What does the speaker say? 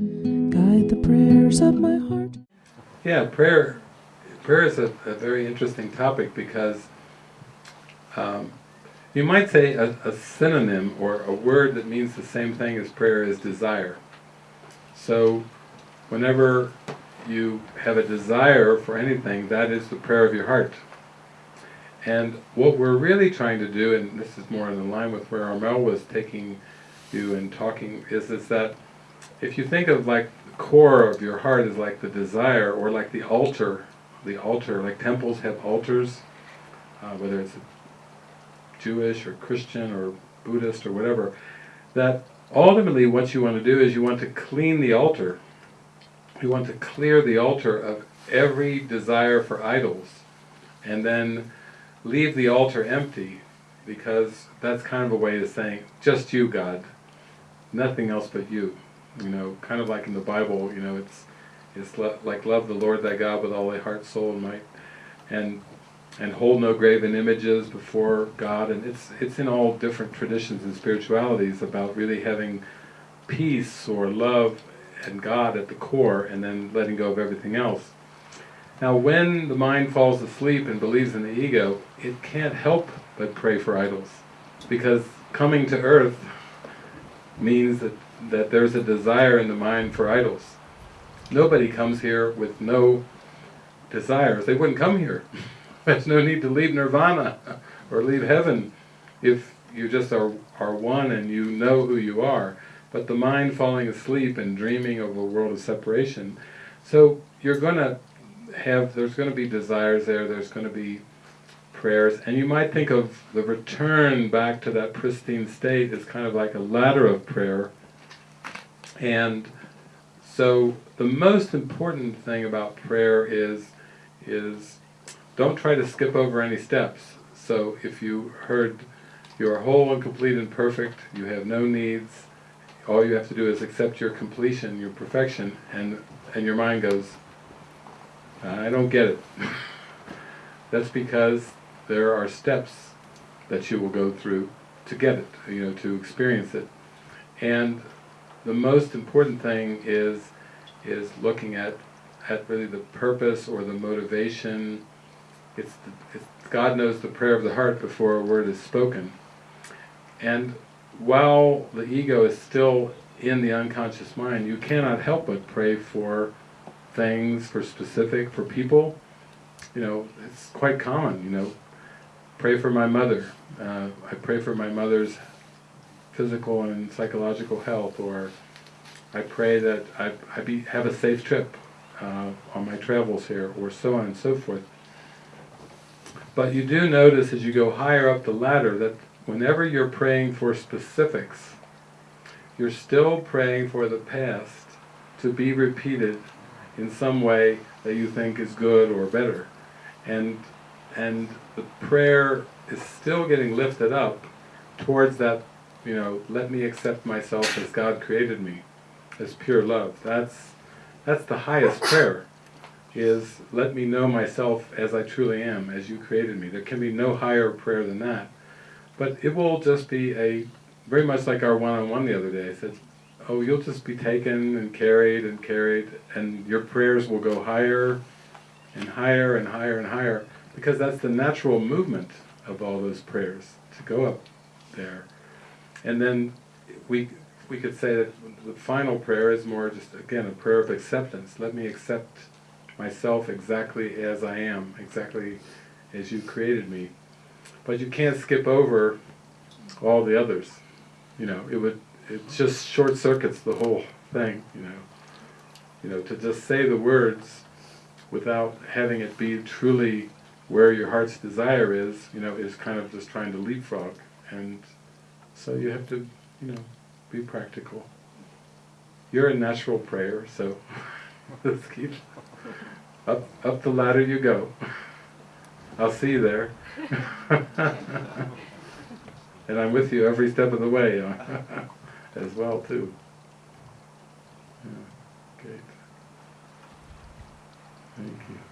Guide the prayers of my heart. Yeah, prayer. Prayer is a, a very interesting topic because um, you might say a, a synonym or a word that means the same thing as prayer is desire. So, whenever you have a desire for anything, that is the prayer of your heart. And what we're really trying to do, and this is more in line with where Armel was taking you and talking, is, is that if you think of like the core of your heart is like the desire, or like the altar, the altar, like temples have altars, uh, whether it's Jewish or Christian or Buddhist or whatever, that ultimately what you want to do is you want to clean the altar. You want to clear the altar of every desire for idols, and then leave the altar empty, because that's kind of a way of saying, just you, God, nothing else but you. You know, kind of like in the Bible, you know, it's it's like love the Lord thy God with all thy heart, soul, and might, and and hold no graven images before God, and it's it's in all different traditions and spiritualities about really having peace or love and God at the core, and then letting go of everything else. Now when the mind falls asleep and believes in the ego, it can't help but pray for idols. Because coming to earth means that, that there's a desire in the mind for idols. Nobody comes here with no desires. They wouldn't come here. There's no need to leave nirvana or leave heaven if you just are, are one and you know who you are. But the mind falling asleep and dreaming of a world of separation, so you're going to have, there's going to be desires there, there's going to be prayers, and you might think of the return back to that pristine state as kind of like a ladder of prayer. And so the most important thing about prayer is, is don't try to skip over any steps. So if you heard you are whole and complete and perfect, you have no needs, all you have to do is accept your completion, your perfection, and, and your mind goes, I don't get it. That's because there are steps that you will go through to get it, you know, to experience it. And the most important thing is is looking at at really the purpose or the motivation. It's, the, it's God knows the prayer of the heart before a word is spoken. And while the ego is still in the unconscious mind, you cannot help but pray for things, for specific, for people. You know, it's quite common, you know, pray for my mother. Uh, I pray for my mother's physical and psychological health, or I pray that I, I be, have a safe trip uh, on my travels here, or so on and so forth. But you do notice as you go higher up the ladder that whenever you're praying for specifics, you're still praying for the past to be repeated in some way that you think is good or better. And, and the prayer is still getting lifted up towards that, you know, let me accept myself as God created me, as pure love. That's, that's the highest prayer, is let me know myself as I truly am, as you created me. There can be no higher prayer than that. But it will just be a, very much like our one-on-one -on -one the other day, said, oh, you'll just be taken and carried and carried, and your prayers will go higher and higher and higher and higher, because that's the natural movement of all those prayers, to go up there. And then we, we could say that the final prayer is more just, again, a prayer of acceptance. Let me accept myself exactly as I am, exactly as you created me. But you can't skip over all the others. You know, it would it just short circuits the whole thing, you know. You know, to just say the words without having it be truly where your heart's desire is, you know, is kind of just trying to leapfrog. And so you have to, you know, be practical. You're a natural prayer, so let's keep up up the ladder you go. I'll see you there. and I'm with you every step of the way. Uh, as well too. Yeah, great. Thank you.